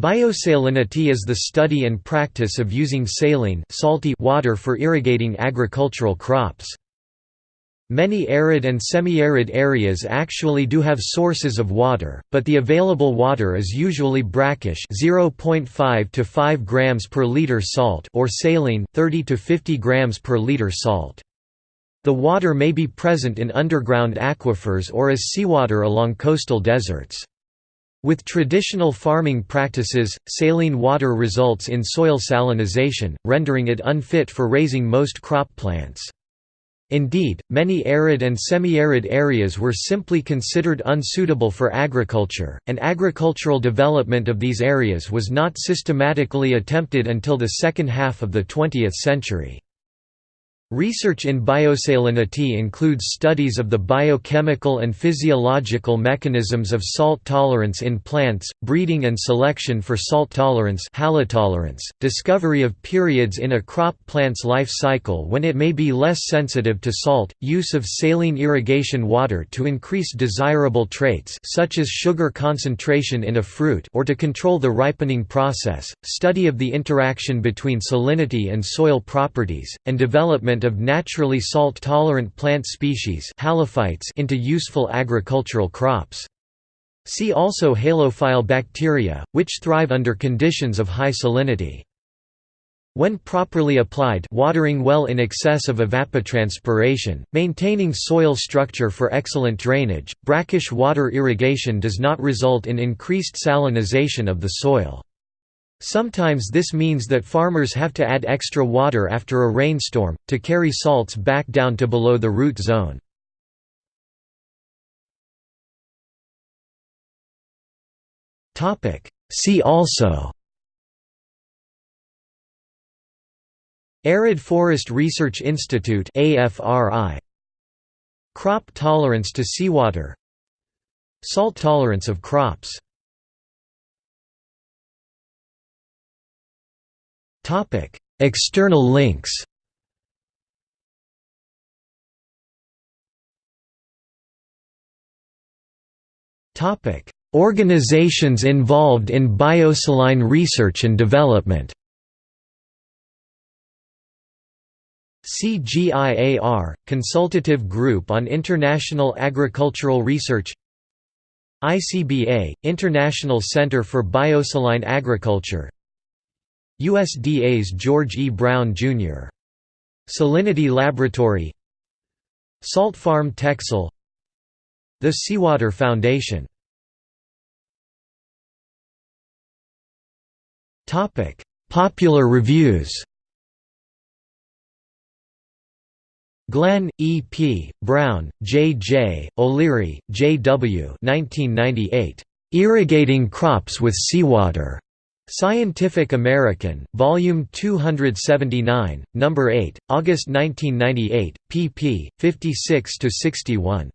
Biosalinity is the study and practice of using saline salty water for irrigating agricultural crops. Many arid and semi-arid areas actually do have sources of water, but the available water is usually brackish 0.5 to 5 grams per liter salt or saline 30 to 50 grams per liter salt. The water may be present in underground aquifers or as seawater along coastal deserts. With traditional farming practices, saline water results in soil salinization, rendering it unfit for raising most crop plants. Indeed, many arid and semi-arid areas were simply considered unsuitable for agriculture, and agricultural development of these areas was not systematically attempted until the second half of the 20th century. Research in biosalinity includes studies of the biochemical and physiological mechanisms of salt tolerance in plants, breeding and selection for salt tolerance halotolerance, discovery of periods in a crop plant's life cycle when it may be less sensitive to salt, use of saline irrigation water to increase desirable traits such as sugar concentration in a fruit or to control the ripening process, study of the interaction between salinity and soil properties, and development of naturally salt-tolerant plant species into useful agricultural crops. See also halophile bacteria, which thrive under conditions of high salinity. When properly applied watering well in excess of evapotranspiration, maintaining soil structure for excellent drainage, brackish water irrigation does not result in increased salinization of the soil. Sometimes this means that farmers have to add extra water after a rainstorm, to carry salts back down to below the root zone. See also Arid Forest Research Institute Crop tolerance to seawater. Salt tolerance of crops External links Organizations involved in biosaline research and development CGIAR – Consultative Group on International Agricultural Research ICBA – International Center for Biosaline Agriculture USDA's George E. Brown, Jr. Salinity Laboratory Salt Farm Texel The Seawater Foundation Popular reviews Glenn, E. P., Brown, J. J., O'Leary, J. W. 1998. Irrigating Crops with Seawater. Scientific American, Volume 279, Number 8, August 1998, pp. 56–61.